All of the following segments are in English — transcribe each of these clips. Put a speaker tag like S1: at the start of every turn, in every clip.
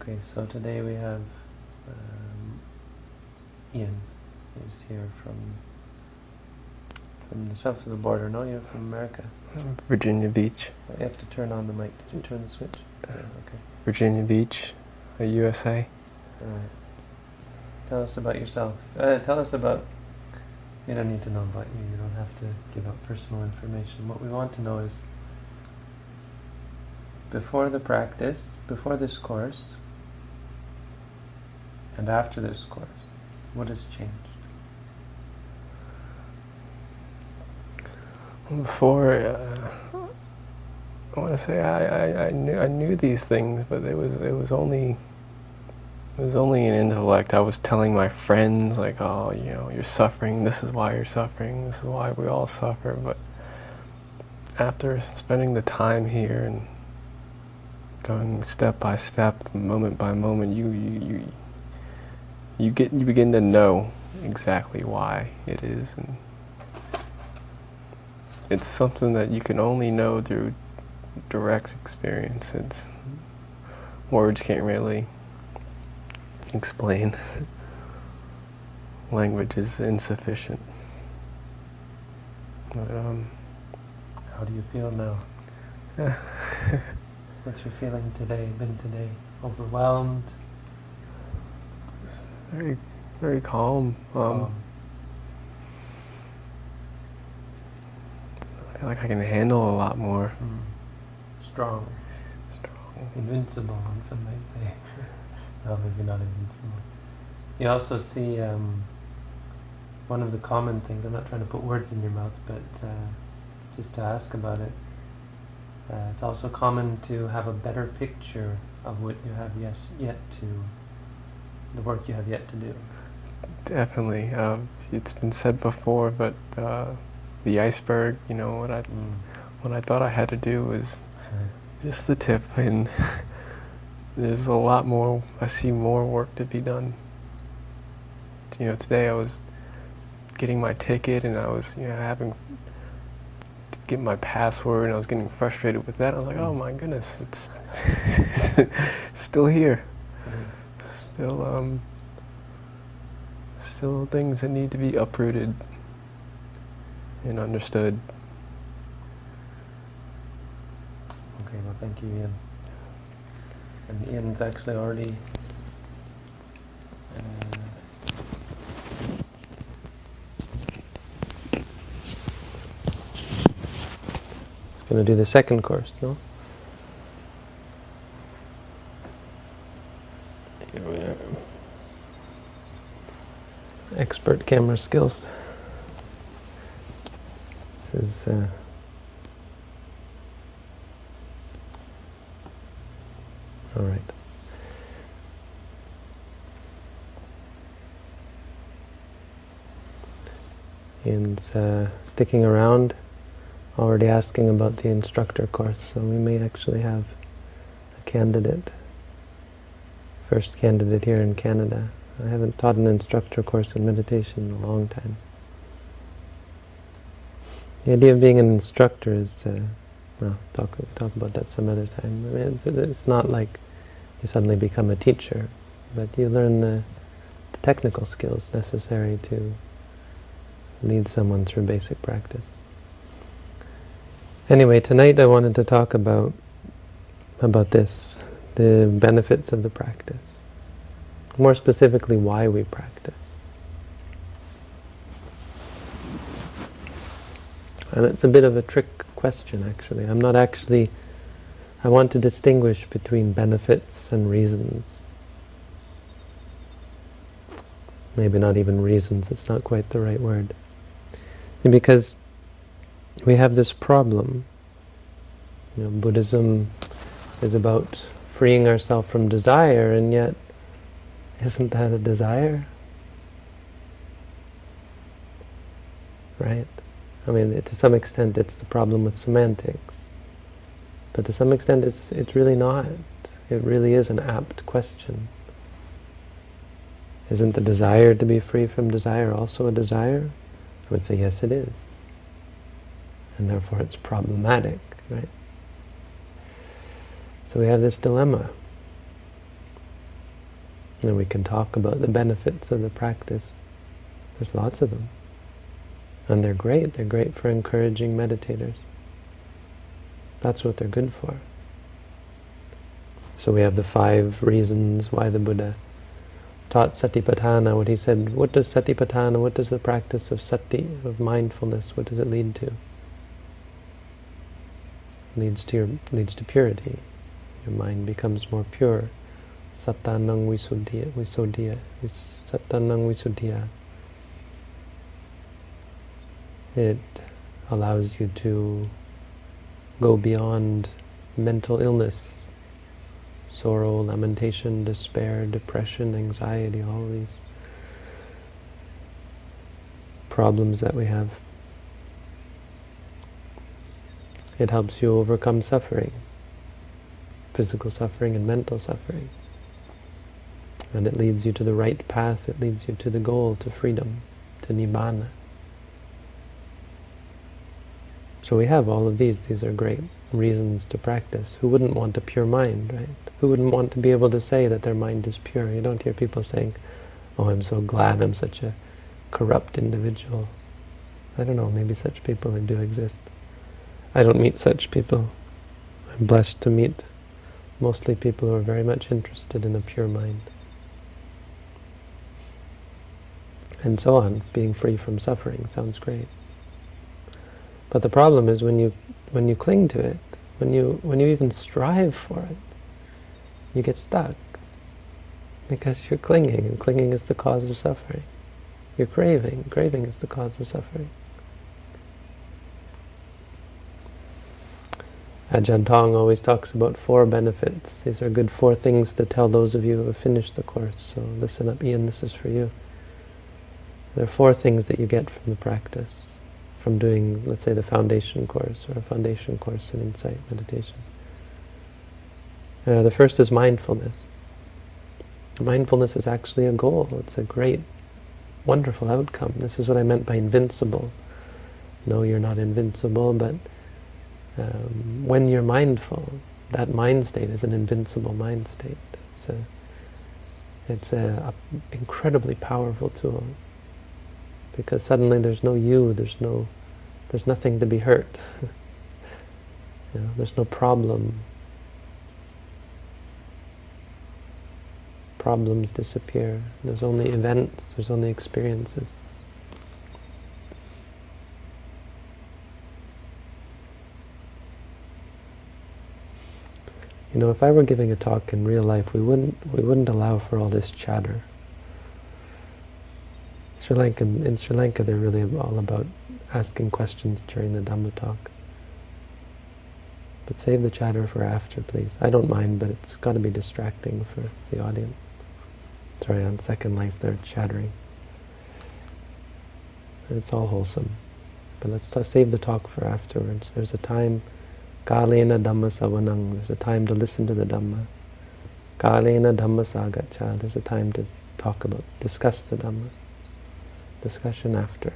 S1: Okay, so today we have um, Ian is here from from the south of the border. No, you're from America.
S2: Virginia Beach.
S1: You have to turn on the mic. Did you turn the switch? Yeah, okay.
S2: Virginia Beach, uh, USA.
S1: All right. Tell us about yourself. Uh, tell us about. You don't need to know about you. You don't have to give out personal information. What we want to know is before the practice, before this course, and after this course, what has changed?
S2: Before, uh, I want to say I, I, I knew I knew these things, but it was it was only it was only an intellect. I was telling my friends like, oh, you know, you're suffering. This is why you're suffering. This is why we all suffer. But after spending the time here and going step by step, moment by moment, you you you you get you begin to know exactly why it is and it's something that you can only know through direct experience. It's, words can't really explain. Language is insufficient. But, um,
S1: How do you feel now? What's your feeling today, been today? Overwhelmed?
S2: Very, very calm. Um,
S1: Um,
S2: I feel like I can handle a lot more.
S1: mm, strong,
S2: Strong.
S1: invincible, some might say. no, maybe not invincible. You also see um, one of the common things, I'm not trying to put words in your mouth, but uh, just to ask about it. Uh, it's also common to have a better picture of what you have yes, yet to, the work you have yet to do.
S2: Definitely. Um, it's been said before, but uh, the iceberg, you know, what I,
S1: Mm.
S2: what I thought I had to do was just the tip, and there's a lot more, I see more work to be done. You know, today I was getting my ticket and I was, you know, having to get my password and I was getting frustrated with that. I was like, oh my goodness, it's still here.
S1: Mm.
S2: Still, um, still things that need to be uprooted and understood.
S1: Okay, well, thank you, Ian. And Ian's actually already. Uh, going to do the second course, no? Here we are. Expert camera skills. This is. Uh, All right. And uh, sticking around, already asking about the instructor course, so we may actually have a candidate, first candidate here in Canada. I haven't taught an instructor course in meditation in a long time. The idea of being an instructor is, uh, well, talk talk about that some other time. I mean, it's, it's not like you suddenly become a teacher, but you learn the, the technical skills necessary to lead someone through basic practice. Anyway, tonight I wanted to talk about about this, the benefits of the practice. More specifically, why we practice. And it's a bit of a trick question, actually. I'm not actually... I want to distinguish between benefits and reasons. Maybe not even reasons, it's not quite the right word. And because we have this problem. You know, Buddhism is about freeing ourselves from desire, and yet, isn't that a desire? Right? I mean, to some extent it's the problem with semantics. But to some extent it's, it's really not. It really is an apt question. Isn't the desire to be free from desire also a desire? I would say yes it is. And therefore it's problematic, right? So we have this dilemma. And we can talk about the benefits of the practice. There's lots of them. And they're great. They're great for encouraging meditators. That's what they're good for. So we have the five reasons why the Buddha taught satipatthana, what he said, what does satipatthana, what does the practice of sati, of mindfulness, what does it lead to? leads to your, leads to purity. Your mind becomes more pure. Satanang visuddhiya, visuddhiya, satanang visuddhiya. It allows you to go beyond mental illness, sorrow, lamentation, despair, depression, anxiety, all these problems that we have. It helps you overcome suffering, physical suffering and mental suffering. And it leads you to the right path, it leads you to the goal, to freedom, to Nibbana. So we have all of these. These are great reasons to practice. Who wouldn't want a pure mind, right? Who wouldn't want to be able to say that their mind is pure? You don't hear people saying, oh, I'm so glad I'm such a corrupt individual. I don't know, maybe such people do exist. I don't meet such people. I'm blessed to meet mostly people who are very much interested in a pure mind. And so on, being free from suffering sounds great. But the problem is when you when you cling to it, when you when you even strive for it, you get stuck. Because you're clinging, and clinging is the cause of suffering. You're craving, craving is the cause of suffering. Uh, Ajahn Tong always talks about four benefits. These are good four things to tell those of you who have finished the course. So listen up, Ian, this is for you. There are four things that you get from the practice, from doing, let's say, the foundation course or a foundation course in insight meditation. Uh, the first is mindfulness. Mindfulness is actually a goal. It's a great, wonderful outcome. This is what I meant by invincible. No, you're not invincible, but um, when you're mindful, that mind state is an invincible mind state. It's a, it's a, a incredibly powerful tool because suddenly there's no you, there's no, there's nothing to be hurt. you know, there's no problem. Problems disappear. There's only events. There's only experiences. You know, if I were giving a talk in real life, we wouldn't we wouldn't allow for all this chatter. Sri Lanka, in Sri Lanka, they're really all about asking questions during the Dhamma talk. But save the chatter for after, please. I don't mind, but it's got to be distracting for the audience. Sorry, on Second Life they're chattering. It's all wholesome. But let's save the talk for afterwards. There's a time Kalena Dhamma Savanang, there's a time to listen to the Dhamma. Kalena Dhamma Sakaccha, there's a time to talk about, discuss the Dhamma. Discussion after.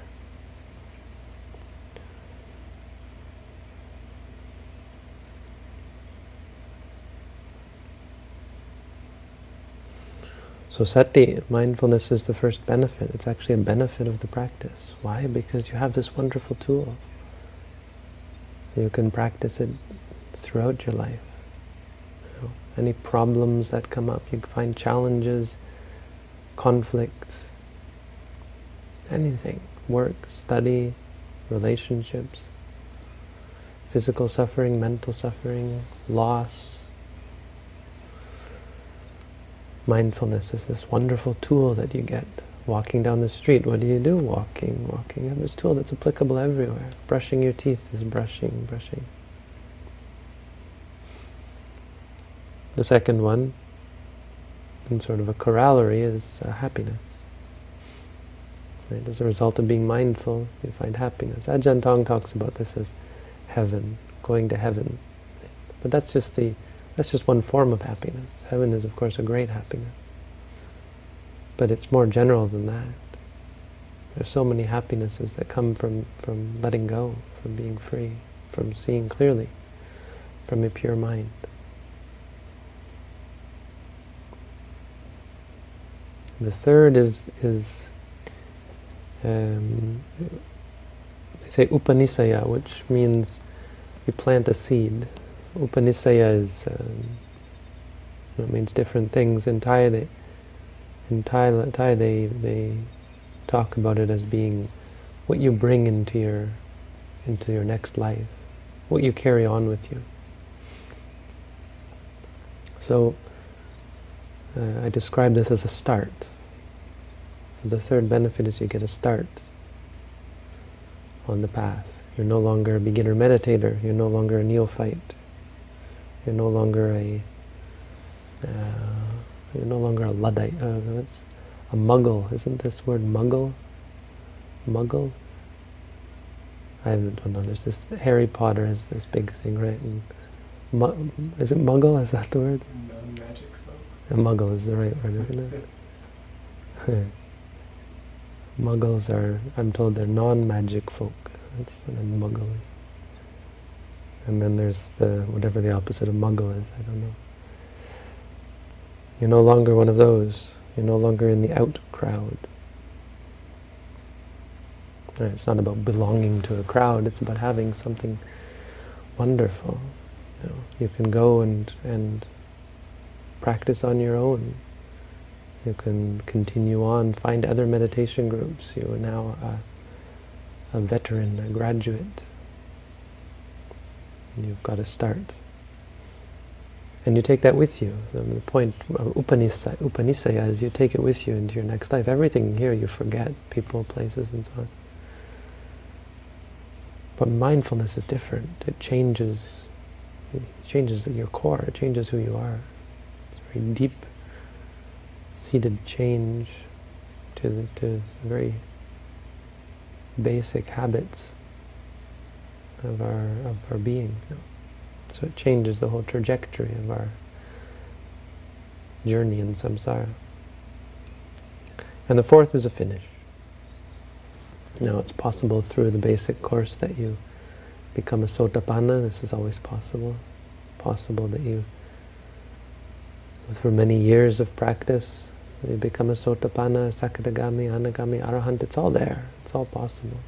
S1: So sati, mindfulness is the first benefit. It's actually a benefit of the practice. Why? Because you have this wonderful tool. You can practice it throughout your life. You know, any problems that come up, you find challenges, conflicts, anything, work, study, relationships, physical suffering, mental suffering, loss. Mindfulness is this wonderful tool that you get Walking down the street, what do you do? Walking, walking. You have this tool that's applicable everywhere. Brushing your teeth is brushing, brushing. The second one, in sort of a corollary, is uh, happiness. Right? As a result of being mindful, you find happiness. Ajahn Tong talks about this as heaven, going to heaven. But that's just the that's just one form of happiness. Heaven is, of course, a great happiness. But it's more general than that. There's so many happinesses that come from, from letting go, from being free, from seeing clearly, from a pure mind. The third is is um, they say upanisaya, which means you plant a seed. Upanisaya is um, it means different things in Thai. They, in Thai, Thai they they talk about it as being what you bring into your into your next life, what you carry on with you. So uh, I describe this as a start. So the third benefit is you get a start on the path. You're no longer a beginner meditator. You're no longer a neophyte. You're no longer a uh, you're no longer a luddite. Uh, that's a muggle. Isn't this word muggle? Muggle? I don't know. There's this Harry Potter is this big thing, right? And mu is it muggle? Is that the word?
S2: Non-magic folk.
S1: A muggle is the right word, isn't it? Muggles are, I'm told they're non-magic folk. That's what a muggle is. And then there's the, whatever the opposite of muggle is, I don't know. You're no longer one of those. You're no longer in the out crowd. It's not about belonging to a crowd, it's about having something wonderful. You, know, you can go and, and practice on your own. You can continue on, find other meditation groups. You are now a, a veteran, a graduate. You've got to start. And you take that with you. The point of Upanisaya, Upanisaya is you take it with you into your next life. Everything here you forget, people, places, and so on. But mindfulness is different. It changes, it changes your core. It changes who you are. It's very deep seated change to the, to very basic habits of our of our being. So it changes the whole trajectory of our journey in samsara. And the fourth is a finish. Now it's possible through the basic course that you become a sotapanna. This is always possible. It's possible that you, through many years of practice, you become a sotapanna, sakadagami, anagami, arahant. It's all there. It's all possible.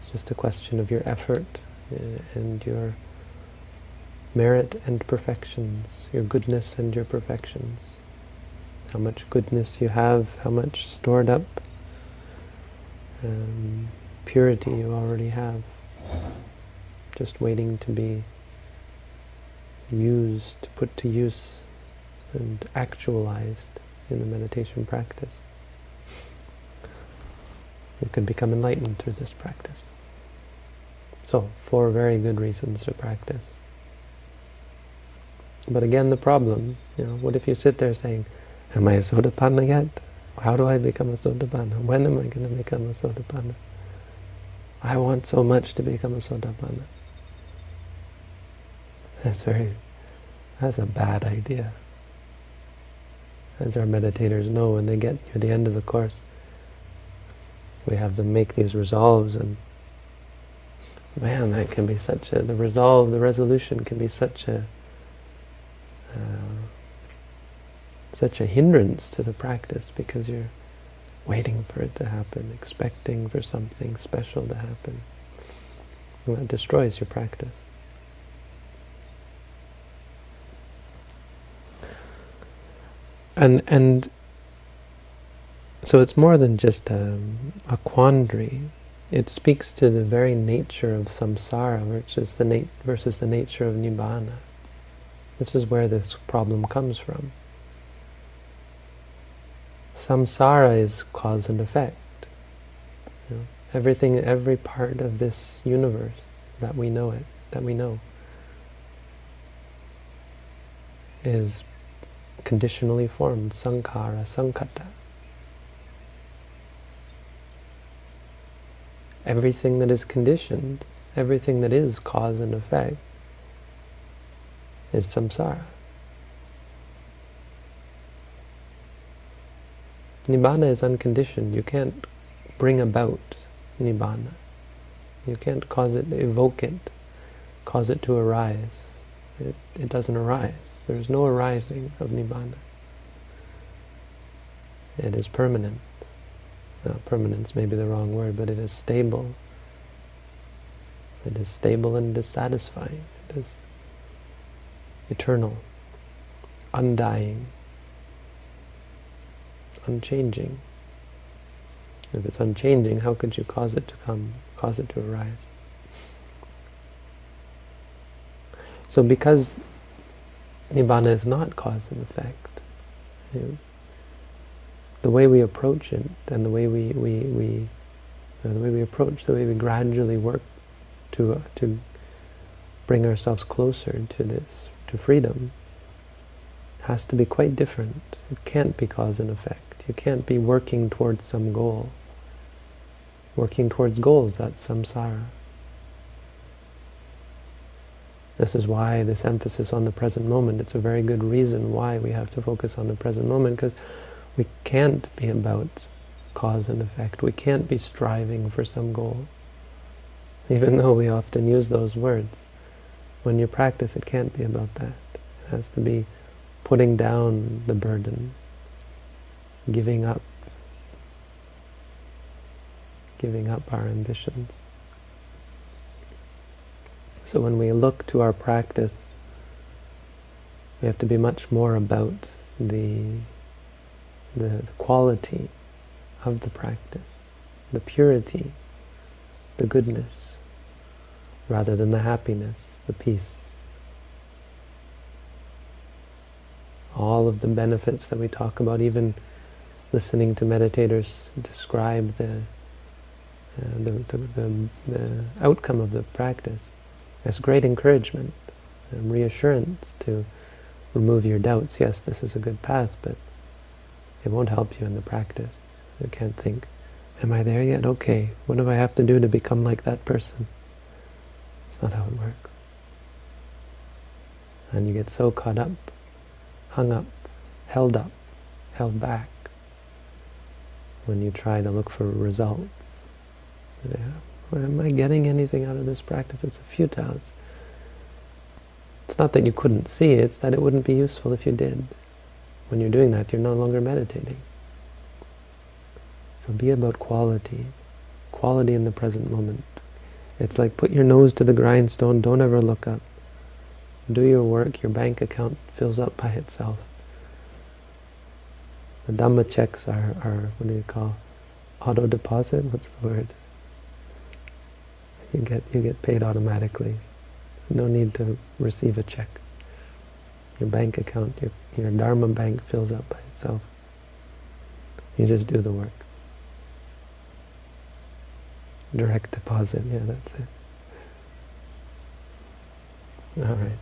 S1: It's just a question of your effort uh, and your merit and perfections, your goodness and your perfections. How much goodness you have, how much stored up um, purity you already have, just waiting to be used, put to use and actualized in the meditation practice. You can become enlightened through this practice. So, four very good reasons to practice. But again, the problem, you know, what if you sit there saying, am I a sotapanna yet? How do I become a sotapanna? When am I going to become a sotapanna? I want so much to become a sotapanna. That's very, that's a bad idea as our meditators know, when they get near the end of the course, we have them make these resolves, and man, that can be such a, the resolve, the resolution can be such a, uh, such a hindrance to the practice, because you're waiting for it to happen, expecting for something special to happen. And that destroys your practice. And and so it's more than just a, a quandary. It speaks to the very nature of samsara, the nat versus the nature of nibbana. This is where this problem comes from. Samsara is cause and effect. You know, everything, every part of this universe that we know it, that we know, is conditionally formed, sankhara, sankhata. Everything that is conditioned, everything that is cause and effect, is samsara. Nibbana is unconditioned. You can't bring about Nibbana. You can't cause it, evoke it, cause it to arise. It, it doesn't arise. There is no arising of Nibbana. It is permanent. Permanence may be the wrong word, but it is stable. It is stable and dissatisfying. It is eternal, undying, unchanging. If it's unchanging, how could you cause it to come, cause it to arise? So because Nibbana is not cause and effect, you know, the way we approach it and the way we, we, we you know, the way we approach, the way we gradually work to, uh, to bring ourselves closer to this, to freedom, has to be quite different. It can't be cause and effect. You can't be working towards some goal. Working towards goals, that's samsara. This is why this emphasis on the present moment, it's a very good reason why we have to focus on the present moment, because we can't be about cause and effect. We can't be striving for some goal. Even though we often use those words. When you practice, it can't be about that. It has to be putting down the burden, giving up, giving up our ambitions. So when we look to our practice, we have to be much more about the, the, quality of the practice, the purity, the goodness, rather than the happiness, the peace. All of the benefits that we talk about, even listening to meditators describe the, uh, the, the, the, the outcome of the practice, there's great encouragement and reassurance to remove your doubts. Yes, this is a good path, but it won't help you in the practice. You can't think, am I there yet? Okay, what do I have to do to become like that person? It's not how it works. And you get so caught up, hung up, held up, held back, when you try to look for results. Yeah. Am I getting anything out of this practice? It's a futile. It's, it's not that you couldn't see, it's that it wouldn't be useful if you did. When you're doing that, you're no longer meditating. So be about quality. Quality in the present moment. It's like put your nose to the grindstone, don't ever look up. Do your work, your bank account fills up by itself. The Dhamma checks are, are what do you call, auto deposit? What's the word? You get you get paid automatically. No need to receive a check. Your bank account, your, your Dharma bank fills up by itself. You just do the work. Direct deposit, yeah, that's it. All right.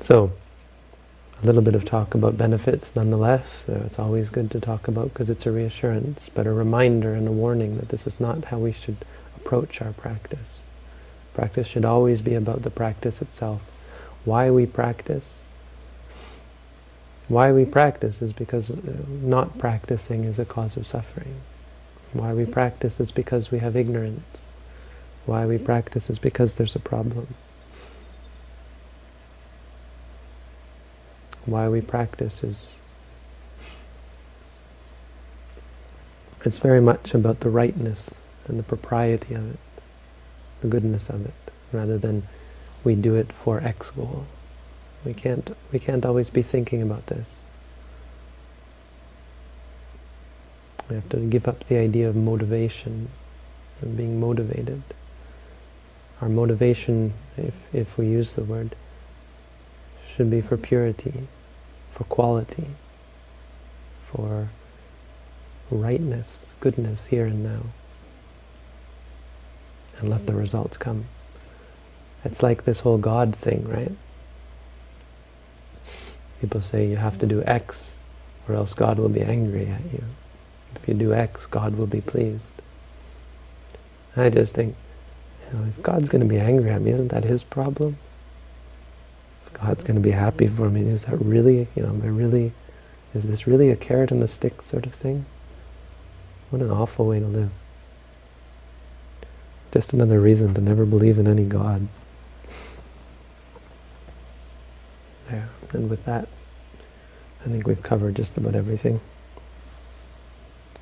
S1: So, a little bit of talk about benefits nonetheless. It's always good to talk about because it's a reassurance, but a reminder and a warning that this is not how we should approach our practice. Practice should always be about the practice itself. Why we practice? Why we practice is because uh, not practicing is a cause of suffering. Why we practice is because we have ignorance. Why we practice is because there's a problem. Why we practice is it's very much about the rightness and the propriety of it, the goodness of it, rather than we do it for X goal. We can't, we can't always be thinking about this. We have to give up the idea of motivation, of being motivated. Our motivation, if, if we use the word, should be for purity, for quality, for rightness, goodness here and now and let the results come. It's like this whole God thing, right? People say you have to do X or else God will be angry at you. If you do X, God will be pleased. I just think, you know, if God's going to be angry at me, isn't that His problem? If God's going to be happy for me, is that really, you know, am I really, is this really a carrot and the stick sort of thing? What an awful way to live. Just another reason to never believe in any God. There. And with that, I think we've covered just about everything.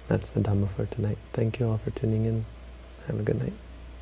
S1: that's the Dhamma for tonight. Thank you all for tuning in. Have a good night.